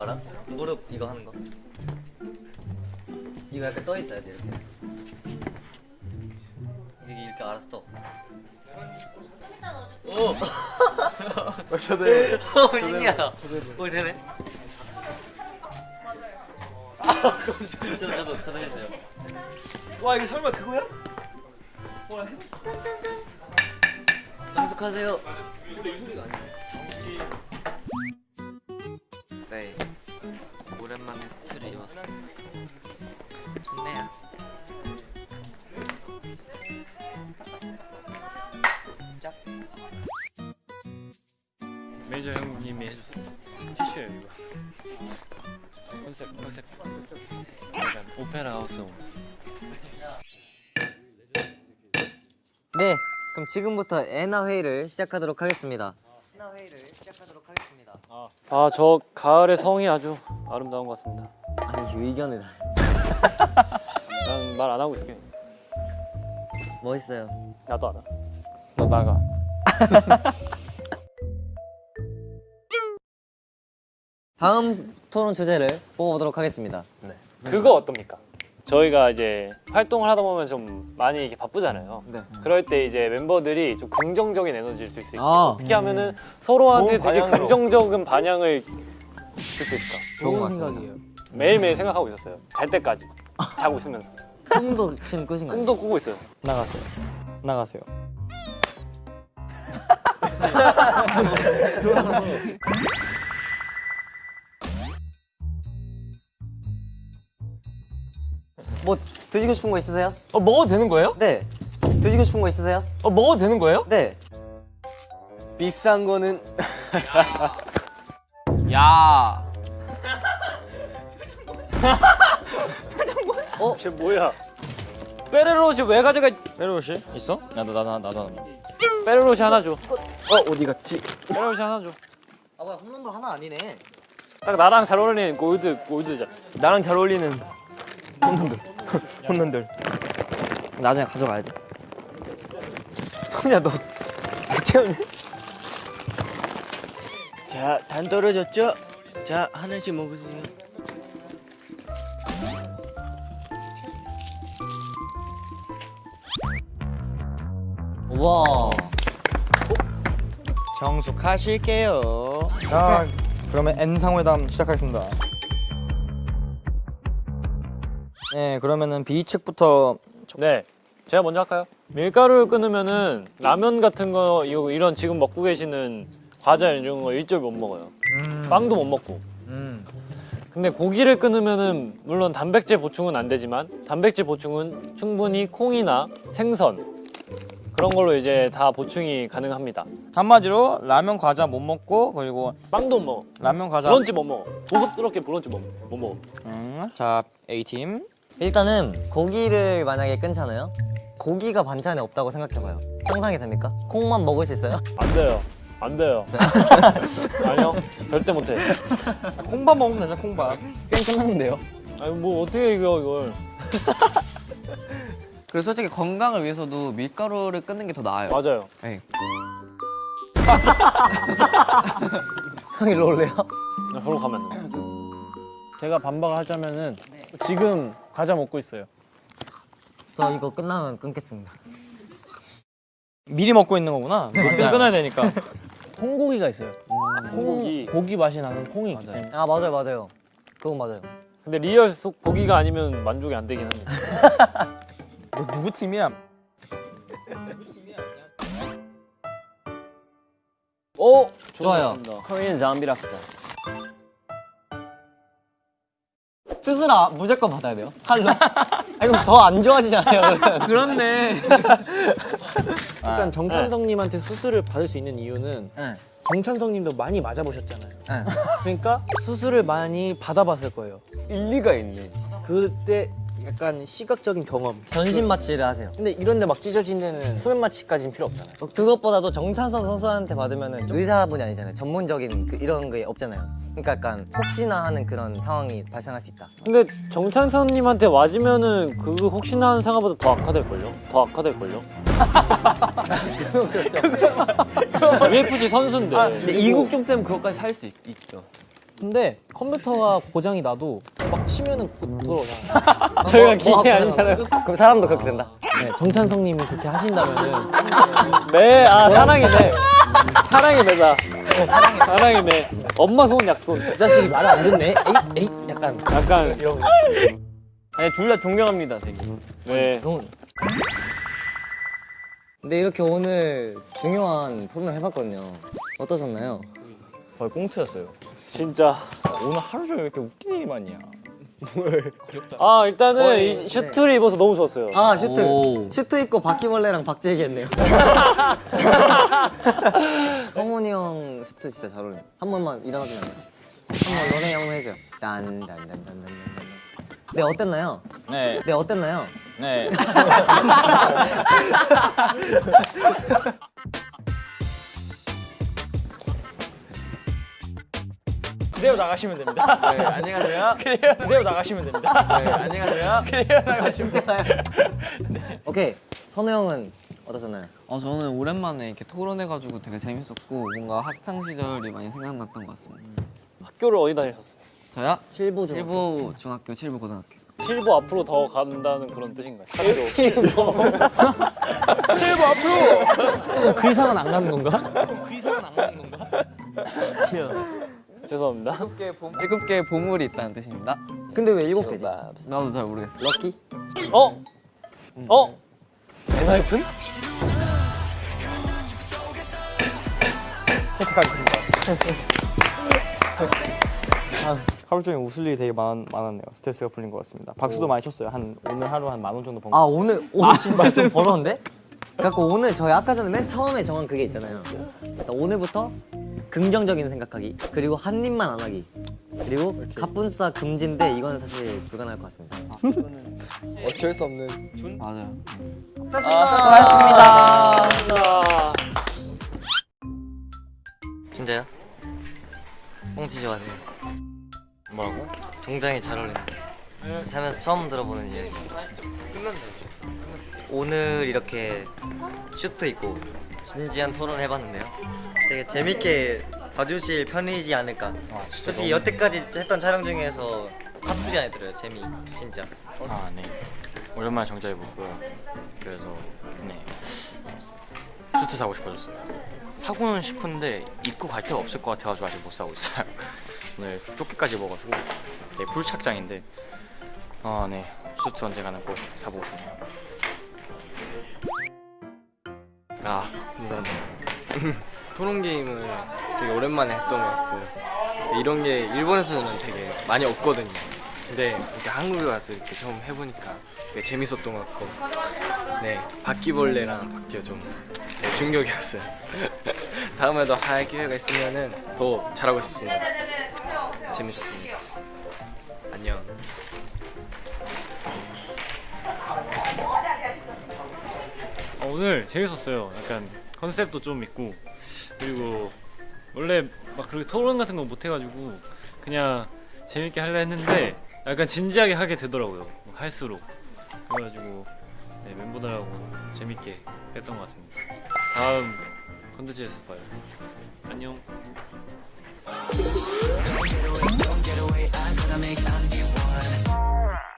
알아? 무릎 이거 하는 거 이거 약간 떠 있어야 돼 이렇게 이게 이렇게 알아서 떠 오! 저도 어, 신기하다. 오, 되네. 아, 저도, 저도, 저도 했어요. 와 이게 설마 그거야? 와 정숙하세요. 네 컨셉 컨셉 약간 오페라 하우스 온 네, 그럼 지금부터 애나 회의를 시작하도록 하겠습니다. 애나 회의를 시작하도록 하겠습니다. 아 저 가을의 성이 아주 아름다운 것 같습니다 아니, 의견을. 난 말 안 하고 있을게 멋있어요. 나도 알아 너 나가 다음 토론 주제를 뽑아보도록 하겠습니다. 그거 어떻습니까? 저희가 이제 활동을 하다 보면 좀 많이 이렇게 바쁘잖아요 네. 그럴 때 이제 멤버들이 좀 긍정적인 에너지를 줄 수 있게 아. 어떻게 하면은 서로한테 되게 방향으로. 긍정적인 반향을 줄 수 있을까? 좋은 것 같습니다. 매일매일 생각하고 있었어요 잘 때까지 자고 있으면서 꿈도 지금 꾸신가요? 꿈도 꾸고 있어요 나가세요 나가세요 뭐 드시고 싶은 거 있으세요? 어 먹어도 되는 거예요? 네. 드시고 싶은 거 있으세요? 어 먹어도 되는 거예요? 네. 비싼 거는 야 쟤 뭐야 페레로시 왜 가져가 페로시 있어? 나도 나도 나도 하나 페레로시 하나 줘 어 어디 갔지? 페레로시 하나 줘딱 아, 뭐야, 홈런볼 하나 아니네. 나랑 잘 어울리는 골드 골드자 나랑 잘 어울리는 홈런들 홈런들 나중에 가져가야지 손이야 너 채우네 자, 단 떨어졌죠? 자, 하나씩 먹으세요. 와. 정숙하실게요. 자 그러면 N상회담 시작하겠습니다 네 그러면은 B 측부터 네 제가 먼저 할까요? 밀가루를 끊으면은 라면 같은 거 이런 지금 먹고 계시는 과자 이런 거 일절 못 먹어요. 빵도 못 먹고. 음. 근데 고기를 끊으면은 물론 단백질 보충은 안 되지만 단백질 보충은 충분히 콩이나 생선 그런 걸로 이제 다 보충이 가능합니다. 한마디로 라면 과자 못 먹고 그리고 빵도 못 먹어. 라면 과자 브런치 못 먹어. 고급스럽게 브런치 못, 못 먹어. 음, 자 A팀 일단은 고기를 만약에 끊잖아요. 고기가 반찬에 없다고 생각해봐요. 상상이 됩니까? 콩만 먹을 수 있어요? 안 돼요 안 돼요 아니요 절대 못해 아, 콩밥 먹으면 되죠 콩밥 게임 끝났는데요 아니 뭐 어떻게 이겨 이걸 그리고 솔직히 건강을 위해서도 밀가루를 끊는 게 더 나아요 맞아요 네. 형 일로 올래요? 나 바로 가면 돼 제가 반박을 하자면은 지금 과자 먹고 있어요. 저 이거 끝나면 끊겠습니다. 미리 먹고 있는 거구나 네. 끊, 끊어야 되니까 콩고기가 있어요. 콩, 콩고기. 고기 맛이 나는 콩이 있기 맞아요. 때문에 아 맞아요 맞아요. 그건 맞아요. 근데 리얼 속 고기가 아니면 만족이 안 되긴 합니다 너 누구 팀이야? 오! 좋아요. 코리안 잠비 랍스 수술아 무조건 받아야 돼요. 칼로. 아 이거 더안 좋아지잖아요. 그렇네 일단 정찬성님한테 수술을 받을 수 있는 이유는 네. 정찬성님도 많이 맞아보셨잖아요. 네. 그러니까 수술을 많이 받아봤을 거예요. 일리가 있네 그때 약간 시각적인 경험. 전신 마취를 하세요. 근데 이런데 막 찢어진 데는 수면 마취까지는 필요 없잖아요. 어, 그것보다도 정찬성 선수한테 받으면은 좀 의사분이 아니잖아요. 전문적인 그 이런 게 없잖아요. 그러니까 약간 혹시나 하는 그런 상황이 발생할 수 있다. 근데 정찬선님한테 맞으면은 그 혹시나 하는 상황보다 더 악화될걸요? 더 악화될걸요? 그건 그렇죠. UFC 선수인데. 아, 근데 이국종 쌤 그것까지 살 수 있죠. 근데 컴퓨터가 고장이 나도 막 치면은 고- 돌아오잖아. 저희가 뭐 기계 하고 아니잖아요. 그럼 사람도 그렇게 된다. 네, 정찬성 님이 그렇게 하신다면은 매, 아 사랑이 매. 사랑이 매다. 사랑이 매. 엄마 손 약손. 이 자식이 말을 안 듣네. 에이 에이 약간 약간 이런. 아니 둘다 존경합니다, 되게. 네. 너무. 근데 이렇게 오늘 중요한 토론을 해봤거든요. 어떠셨나요? 거의 꽁트였어요. 진짜. 오늘 하루 종일 왜 이렇게 웃긴 얘기만 이야. 아 일단은 거의, 이 슈트를 입어서 너무 좋았어요. 아 슈트 오. 슈트 입고 바퀴벌레랑 박재기 했네요. 성훈이 형 슈트 진짜 잘 어울려. 한 번만 일어나주면 안 돼요? 한번 너네 한번 해줘요. 딴딴딴딴딴딴. 네 어땠나요? 네, 네 어땠나요? 네. 그대로 나가시면 됩니다. 네, 안녕하세요. 그대로 나가시면 됩니다. 네, 안녕하세요. 오케이 선우 형은 어떠셨나요? 어, 저는 오랜만에 이렇게 토론해가지고 되게 재밌었고 뭔가 학창 시절이 많이 생각났던 것 같습니다. 학교를 어디 다니셨어요? 저요? 칠보 중. 7부 중학교, 7부 고등학교. 칠보 앞으로 더 간다는 그런 뜻인가요? 학교. 그 이상은 안 가는 건가? 죄송합니다. 7개의 보물이 있다는 뜻입니다. 근데 왜 일곱 개지? 나도 잘 모르겠어. 럭키? 어? 어? 엔하이픈? 하루 종일 웃을 일이 되게 많, 많았네요. 스트레스가 풀린 것 같습니다. 박수도 많이 쳤어요. 한 오늘 하루 한 만 원 정도 번 거. 아 오늘 오늘 진짜 좀 벌었는데? 그래갖고 오늘 저희 아까 전에 맨 처음에 정한 그게 있잖아요. 일단 오늘부터 긍정적인 생각하기 그리고 한 입만 안 하기 그리고 갑분싸 금지인데 이건 사실 불가능할 것 같습니다. 어쩔 수 없는. 맞아요. 아, 진짜요? 꽁치 좋아하세요? 뭐라고? 굉장히 잘 어울린다. 살면서 처음 들어보는 이야기. 오늘 이렇게 슈트 입고 진지한 토론을 해봤는데요. 되게 재밌게 봐주실 편이지 않을까. 솔직히 여태까지 했던 촬영 중에서 top 3 안에 들어요. 재미 진짜. 아 네. 오랜만에 정장 입었고요. 그래서 네 슈트 사고 싶어졌어요. 사고는 싶은데 입고 갈 데가 없을 것 같아가지고 아직 못 사고 있어요. 오늘 조끼까지 입어가지고 네 full착장인데 아네 슈트 언젠가는 꼭 사보고 싶네요. 아 감사합니다. 토론 게임을 되게 오랜만에 했던 것 같고 이런 게 일본에서는 되게 많이 없거든요. 근데 이렇게 한국에 와서 이렇게 처음 해보니까 되게 재밌었던 것 같고 네 바퀴벌레랑 박지가 좀 되게 충격이었어요. 다음에도 할 기회가 있으면은 더 잘하고 싶습니다. 재밌었습니다. 안녕 오늘 재밌었어요. 약간 컨셉도 좀 있고 그리고 원래 막 그렇게 토론 같은 거 못 해가지고 그냥 재밌게 하려 했는데 약간 진지하게 하게 되더라고요. 할수록 그래가지고 네, 멤버들하고 재밌게 했던 것 같습니다. 다음 컨텐츠에서 봐요. 안녕.